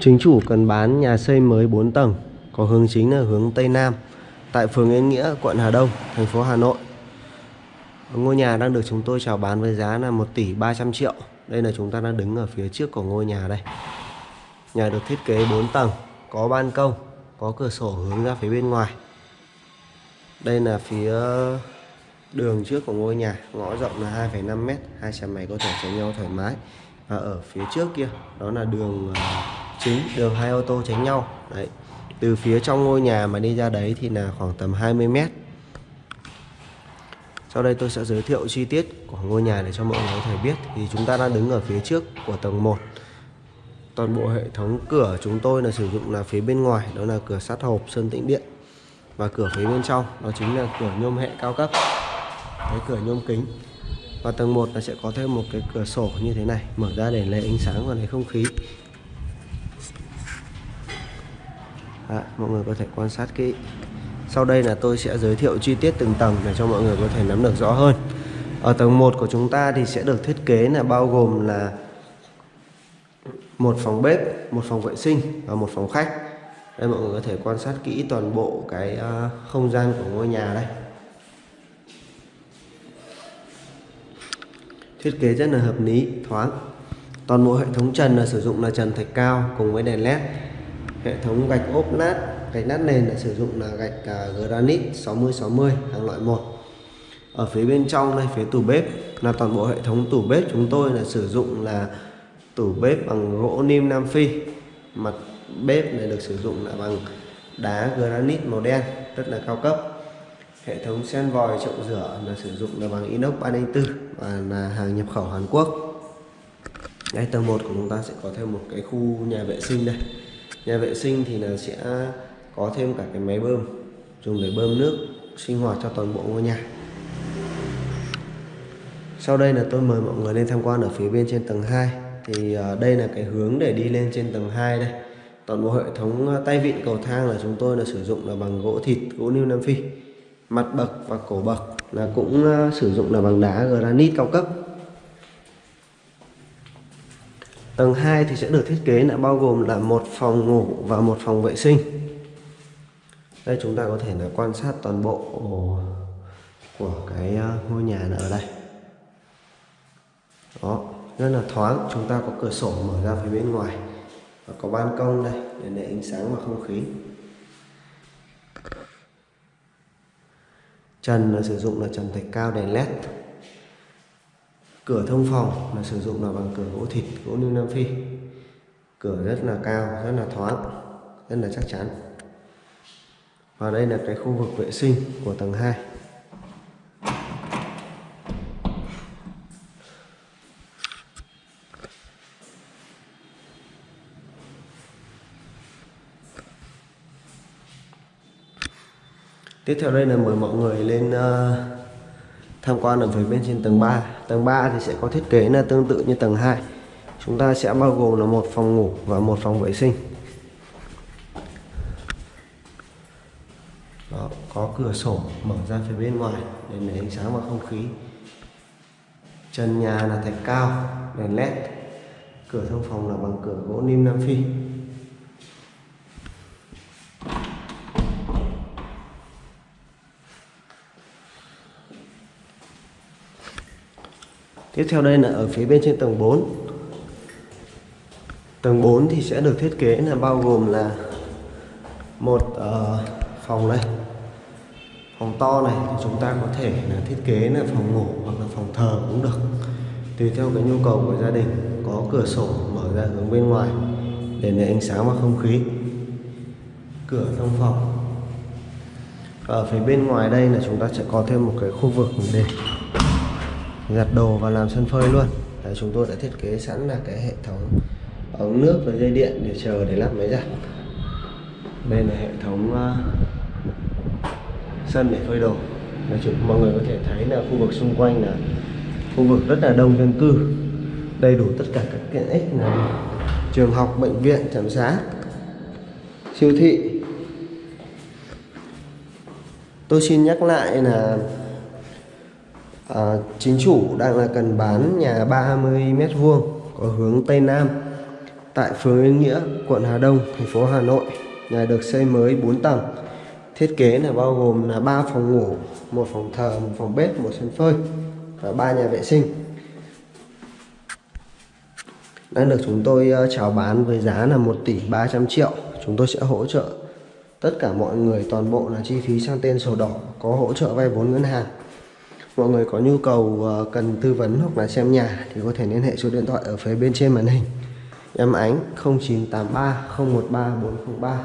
Chính chủ cần bán nhà xây mới 4 tầng, có hướng chính là hướng Tây Nam, tại phường Yên Nghĩa, quận Hà Đông, thành phố Hà Nội. Ngôi nhà đang được chúng tôi chào bán với giá là 1 tỷ 300 triệu. Đây là chúng ta đang đứng ở phía trước của ngôi nhà đây. Nhà được thiết kế 4 tầng, có ban công, có cửa sổ hướng ra phía bên ngoài. Đây là phía đường trước của ngôi nhà, ngõ rộng là 2,5 m, hai xe máy có thể tránh nhau thoải mái. Và ở phía trước kia, đó là đường à, chính, đường hai ô tô tránh nhau. Đấy. Từ phía trong ngôi nhà mà đi ra đấy thì là khoảng tầm 20 m. Sau đây tôi sẽ giới thiệu chi tiết của ngôi nhà để cho mọi người có thể biết Thì chúng ta đang đứng ở phía trước của tầng 1 Toàn bộ hệ thống cửa chúng tôi là sử dụng là phía bên ngoài Đó là cửa sắt hộp sơn tĩnh điện Và cửa phía bên trong đó chính là cửa nhôm hệ cao cấp Cái cửa nhôm kính Và tầng 1 là sẽ có thêm một cái cửa sổ như thế này Mở ra để lấy ánh sáng và lấy không khí Đó, Mọi người có thể quan sát kỹ sau đây là tôi sẽ giới thiệu chi tiết từng tầng để cho mọi người có thể nắm được rõ hơn. Ở tầng 1 của chúng ta thì sẽ được thiết kế là bao gồm là một phòng bếp, một phòng vệ sinh và một phòng khách. Đây mọi người có thể quan sát kỹ toàn bộ cái ờ, không gian của ngôi nhà đây. Thiết kế rất là hợp lý, thoáng. Toàn bộ hệ thống trần là sử dụng là trần thạch cao cùng với đèn led. Hệ thống gạch ốp nát. Gạch nát nền là sử dụng là gạch à, granite 60 60 hàng loại 1 ở phía bên trong đây, phía tủ bếp là toàn bộ hệ thống tủ bếp chúng tôi là sử dụng là tủ bếp bằng gỗ nim Nam Phi. Mặt bếp này được sử dụng là bằng đá granite màu đen, rất là cao cấp. Hệ thống sen vòi chậu rửa là sử dụng là bằng inox 304 và là hàng nhập khẩu Hàn Quốc. Ngay tầng 1 của chúng ta sẽ có thêm một cái khu nhà vệ sinh đây nhà vệ sinh thì là sẽ có thêm cả cái máy bơm, dùng để bơm nước sinh hoạt cho toàn bộ ngôi nhà. Sau đây là tôi mời mọi người lên tham quan ở phía bên trên tầng 2 thì ờ, đây là cái hướng để đi lên trên tầng 2 đây. Toàn bộ hệ thống ờ, tay vịn cầu thang là chúng tôi là sử dụng là bằng gỗ thịt gỗ niêu nam phi. Mặt bậc và cổ bậc là cũng ờ, sử dụng là bằng đá granite cao cấp. Tầng 2 thì sẽ được thiết kế là bao gồm là một phòng ngủ và một phòng vệ sinh. Đây, chúng ta có thể là quan sát toàn bộ của cái à, ngôi nhà ở đây. Đó, rất là thoáng. Chúng ta có cửa sổ mở ra phía bên ngoài và có ban công đây để để ánh sáng và không khí. Trần là sử dụng là trần thạch cao đèn led cửa thông phòng là sử dụng là bằng cửa gỗ thịt gỗ niu nam phi. Cửa rất là cao rất là thoáng rất là chắc chắn. Và đây là cái khu vực vệ sinh của tầng 2 Tiếp theo đây là mời mọi người lên uh, tham quan ở phía bên trên tầng 3 Tầng 3 thì sẽ có thiết kế là tương tự như tầng 2 Chúng ta sẽ bao gồm là một phòng ngủ và một phòng vệ sinh. Có cửa sổ mở ra phía bên ngoài để lấy ánh sáng và không khí. Trần nhà là thạch cao, đèn led cửa thông phòng là bằng cửa gỗ nim nam phi. Tiếp theo đây là ở phía bên trên tầng 4 Tầng 4 thì sẽ được thiết kế là bao gồm là một uh, phòng đây phòng to này thì chúng ta có thể là thiết kế là phòng ngủ hoặc là phòng thờ cũng được. Tùy theo cái nhu cầu của gia đình có cửa sổ mở ra hướng bên ngoài để lấy ánh sáng và không khí. Cửa thông phòng. Ở phía bên ngoài đây là chúng ta sẽ có thêm một cái khu vực để giặt đồ và làm sân phơi luôn. Đấy, chúng tôi đã thiết kế sẵn là cái hệ thống ống nước và dây điện để chờ để lắp máy giặt. Đây là hệ thống uh, sân để phơi đồ. Nói chung mọi người có thể thấy là khu vực xung quanh là khu vực rất là đông dân cư đầy đủ tất cả các tiện ích là trường học bệnh viện trạm xá siêu thị. Tôi xin nhắc lại là à, chính chủ đang là cần bán nhà 30 mét vuông có hướng tây nam tại phường Yên Nghĩa, quận Hà Đông, thành phố Hà Nội. Nhà được xây mới 4 tầng. Thiết kế là bao gồm là 3 phòng ngủ, một phòng thờ, một phòng bếp, một sân phơi và ba nhà vệ sinh. Đang được chúng tôi ờ, chào bán với giá là 1 tỷ 300 triệu. Chúng tôi sẽ hỗ trợ tất cả mọi người toàn bộ là chi phí sang tên sổ đỏ, có hỗ trợ vay vốn ngân hàng. Mọi người có nhu cầu ờ, cần tư vấn hoặc là xem nhà thì có thể liên hệ số điện thoại ở phía bên trên màn hình. Em Ánh 0983 013 403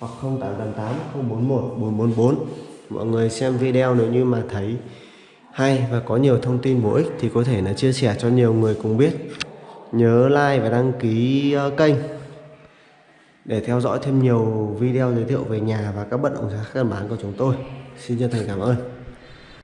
hoặc 0888 041 444. Mọi người xem video nếu như mà thấy hay và có nhiều thông tin bổ ích thì có thể là chia sẻ cho nhiều người cùng biết. Nhớ like và đăng ký ờ, kênh để theo dõi thêm nhiều video giới thiệu về nhà và các bất động sản căn bản của chúng tôi. Xin chân thành cảm ơn.